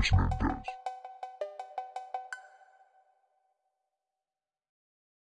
punishment does.